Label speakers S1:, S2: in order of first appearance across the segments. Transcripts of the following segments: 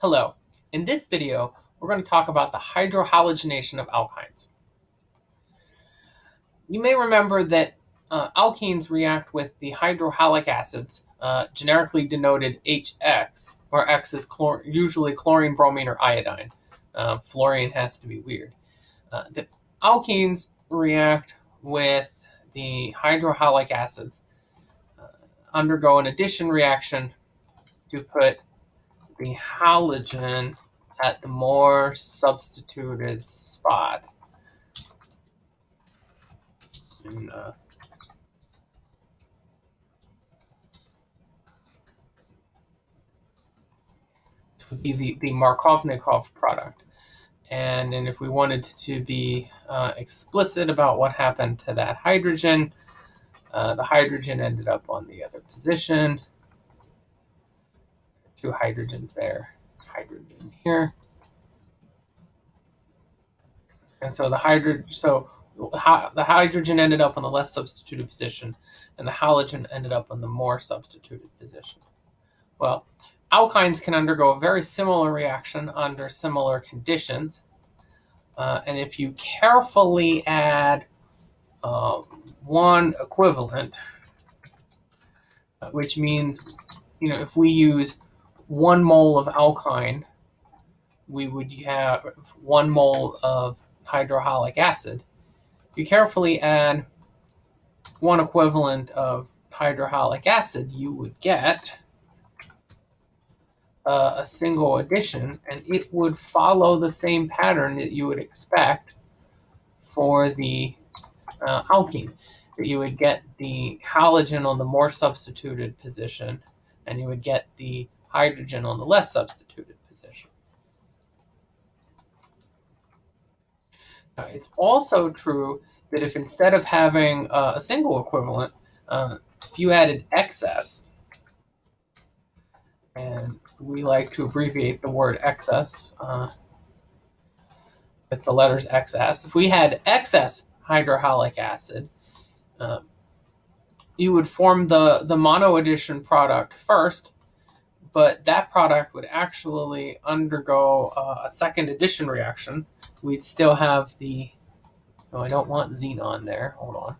S1: Hello. In this video, we're going to talk about the hydrohalogenation of alkynes. You may remember that uh, alkenes react with the hydrohalic acids, uh, generically denoted HX, where X is chlor usually chlorine, bromine, or iodine. Uh, fluorine has to be weird. Uh, the alkenes react with the hydrohalic acids, uh, undergo an addition reaction to put the halogen at the more substituted spot. And, uh, this would be the, the Markovnikov product. And if we wanted to be uh, explicit about what happened to that hydrogen, uh, the hydrogen ended up on the other position two hydrogens there, hydrogen here. And so the hydrogen, so the hydrogen ended up on the less substituted position, and the halogen ended up on the more substituted position. Well, alkynes can undergo a very similar reaction under similar conditions. Uh, and if you carefully add um, one equivalent, uh, which means, you know, if we use one mole of alkyne, we would have one mole of hydrohalic acid. If you carefully add one equivalent of hydrohalic acid, you would get uh, a single addition, and it would follow the same pattern that you would expect for the uh, alkene. That you would get the halogen on the more substituted position, and you would get the hydrogen on the less substituted position. Now, it's also true that if instead of having uh, a single equivalent, uh, if you added excess, and we like to abbreviate the word excess uh, with the letters XS, if we had excess hydrohalic acid, uh, you would form the, the monoaddition product first, but that product would actually undergo uh, a second addition reaction. We'd still have the, oh, I don't want xenon there, hold on.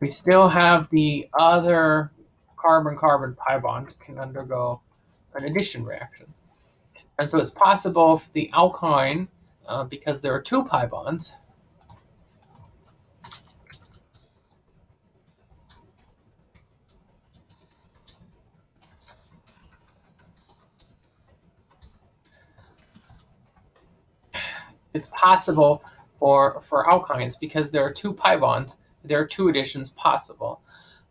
S1: We still have the other carbon-carbon pi bond can undergo an addition reaction. And so it's possible for the alkyne, uh, because there are two pi bonds, it's possible for, for alkynes because there are two pi bonds, there are two additions possible.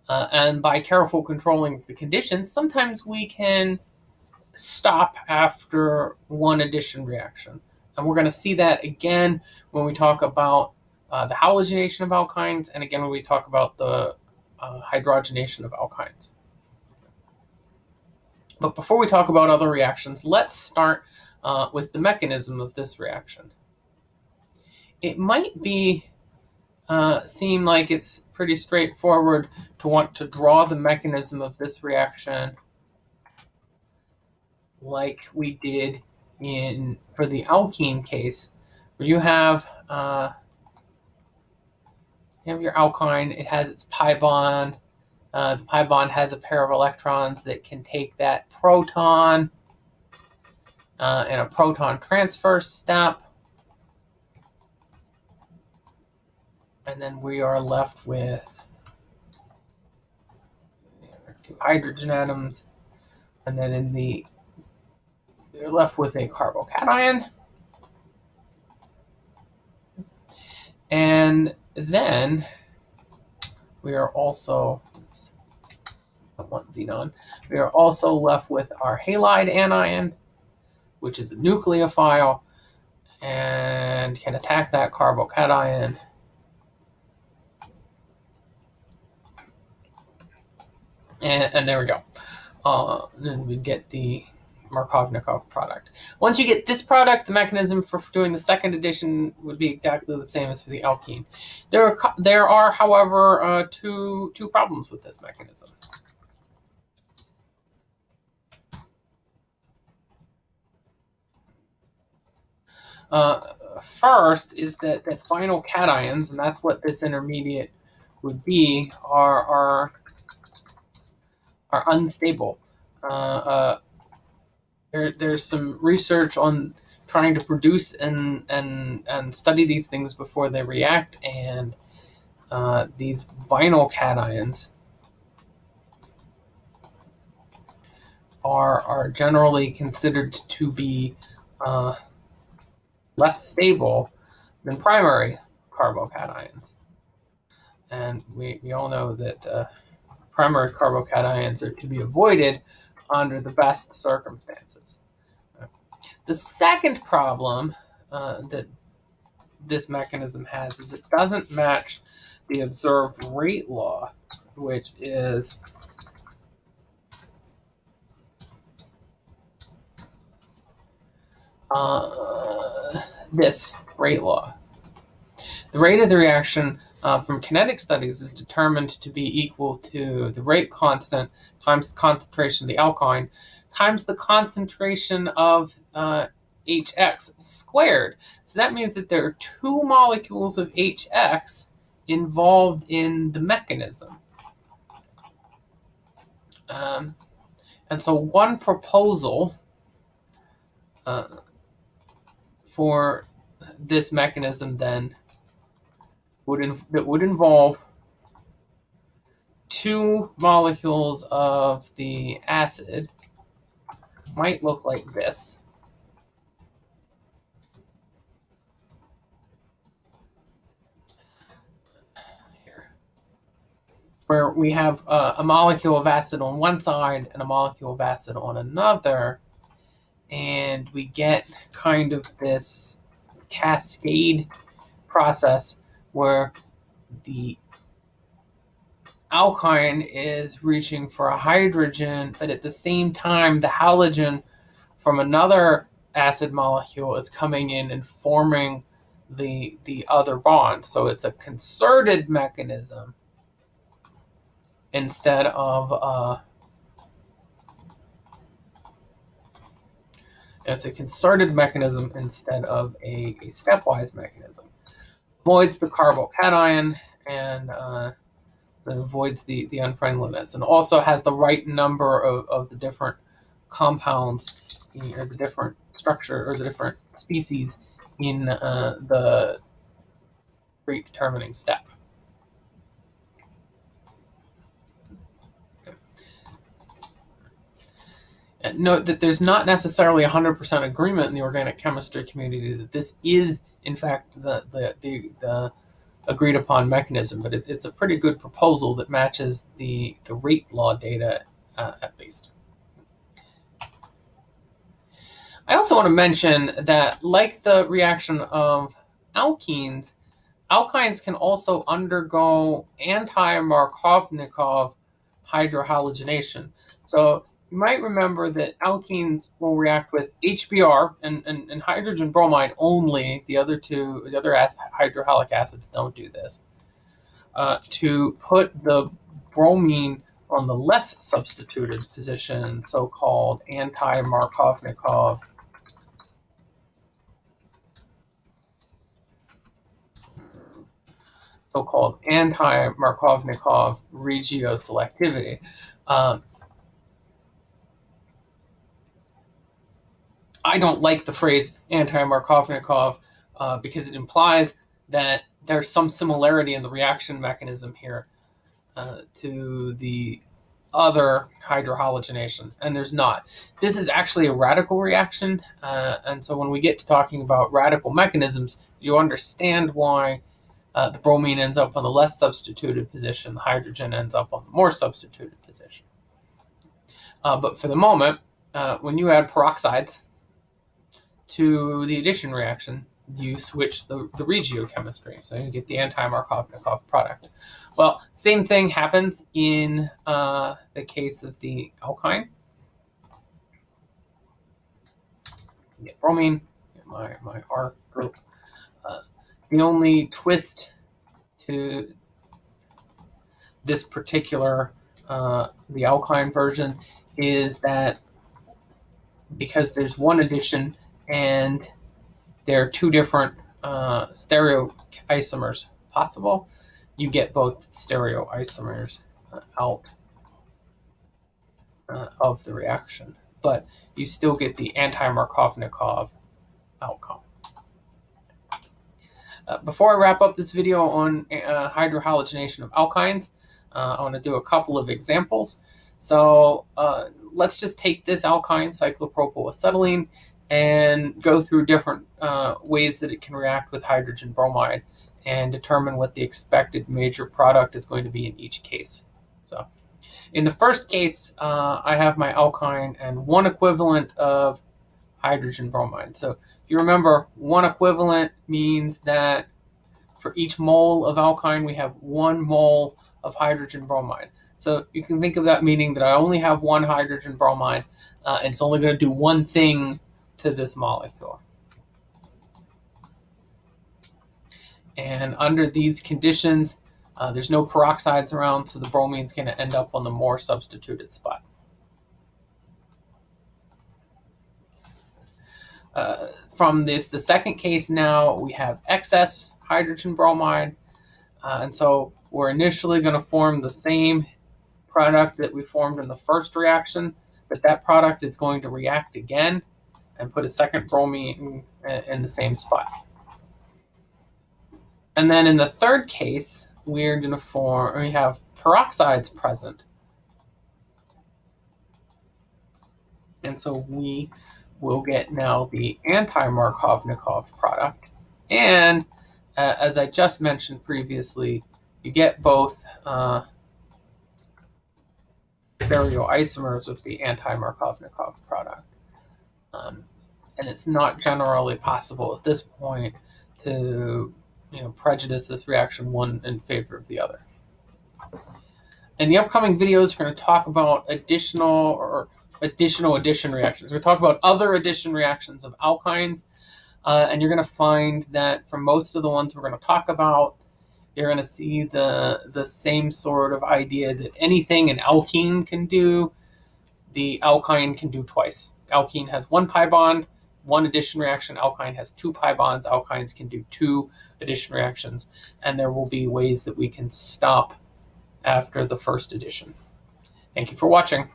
S1: Uh, and by careful controlling the conditions, sometimes we can stop after one addition reaction. And we're going to see that again when we talk about uh, the halogenation of alkynes, and again when we talk about the uh, hydrogenation of alkynes. But before we talk about other reactions, let's start uh, with the mechanism of this reaction it might be uh, seem like it's pretty straightforward to want to draw the mechanism of this reaction like we did in for the alkene case, where you have uh, you have your alkyne, it has its pi bond. Uh, the pi bond has a pair of electrons that can take that proton uh, in a proton transfer step. And then we are left with two hydrogen atoms, and then in the we're left with a carbocation. And then we are also, one xenon, we are also left with our halide anion, which is a nucleophile, and can attack that carbocation And, and there we go. Uh, then we get the Markovnikov product. Once you get this product, the mechanism for doing the second addition would be exactly the same as for the alkene. There are, there are however, uh, two, two problems with this mechanism. Uh, first is that, that vinyl cations, and that's what this intermediate would be, are, are, are unstable. Uh, uh, there, there's some research on trying to produce and, and, and study these things before they react, and uh, these vinyl cations are, are generally considered to be uh, less stable than primary carbocations. And we, we all know that uh, primary carbocations are to be avoided under the best circumstances. The second problem uh, that this mechanism has is it doesn't match the observed rate law, which is uh, this rate law. The rate of the reaction uh, from kinetic studies is determined to be equal to the rate constant times the concentration of the alkyne times the concentration of uh, HX squared. So that means that there are two molecules of HX involved in the mechanism. Um, and so one proposal uh, for this mechanism then would that would involve two molecules of the acid might look like this. Here. Where we have uh, a molecule of acid on one side and a molecule of acid on another, and we get kind of this cascade process where the alkyne is reaching for a hydrogen, but at the same time, the halogen from another acid molecule is coming in and forming the, the other bond. So it's a concerted mechanism instead of uh, it's a concerted mechanism instead of a, a stepwise mechanism. Avoids the carbocation and uh, and avoids the, the unfriendliness and also has the right number of, of the different compounds or the different structure or the different species in uh, the rate determining step. And note that there's not necessarily 100% agreement in the organic chemistry community that this is, in fact, the, the, the, the agreed upon mechanism, but it, it's a pretty good proposal that matches the, the rate law data uh, at least. I also want to mention that like the reaction of alkenes, alkynes can also undergo anti-Markovnikov hydrohalogenation. So you might remember that alkenes will react with HBr and, and, and hydrogen bromide only. The other two, the other acid, hydrohalic acids don't do this. Uh, to put the bromine on the less substituted position, so-called anti-Markovnikov so-called anti-Markovnikov regioselectivity. Um, I don't like the phrase anti-Markovnikov uh, because it implies that there's some similarity in the reaction mechanism here uh, to the other hydrohalogenation, and there's not. This is actually a radical reaction, uh, and so when we get to talking about radical mechanisms, you understand why uh, the bromine ends up on the less substituted position, the hydrogen ends up on the more substituted position. Uh, but for the moment, uh, when you add peroxides, to the addition reaction, you switch the, the regiochemistry. So you get the anti-Markovnikov product. Well, same thing happens in uh, the case of the alkyne. You get bromine, get my, my R group. Uh, the only twist to this particular, uh, the alkyne version, is that because there's one addition and there are two different uh, stereoisomers possible, you get both stereoisomers uh, out uh, of the reaction, but you still get the anti-Markovnikov outcome. Uh, before I wrap up this video on uh, hydrohalogenation of alkynes, uh, I want to do a couple of examples. So uh, let's just take this alkyne, cyclopropylacetylene, and go through different uh, ways that it can react with hydrogen bromide and determine what the expected major product is going to be in each case. So in the first case, uh, I have my alkyne and one equivalent of hydrogen bromide. So if you remember, one equivalent means that for each mole of alkyne, we have one mole of hydrogen bromide. So you can think of that meaning that I only have one hydrogen bromide, uh, and it's only going to do one thing to this molecule. And under these conditions, uh, there's no peroxides around, so the bromine's going to end up on the more substituted spot. Uh, from this, the second case now, we have excess hydrogen bromide. Uh, and so we're initially going to form the same product that we formed in the first reaction, but that product is going to react again and put a second bromine in, the same spot. And then in the third case, we're going to form, we have peroxides present. And so we will get now the anti-Markovnikov product. And uh, as I just mentioned previously, you get both uh, stereoisomers of the anti-Markovnikov product. And it's not generally possible at this point to you know, prejudice this reaction one in favor of the other. In the upcoming videos, we're going to talk about additional or additional addition reactions. We're to talk about other addition reactions of alkynes, uh, and you're going to find that for most of the ones we're going to talk about, you're going to see the, the same sort of idea that anything an alkene can do, the alkyne can do twice. Alkene has one pi bond, one addition reaction. Alkyne has two pi bonds. Alkynes can do two addition reactions. And there will be ways that we can stop after the first addition. Thank you for watching.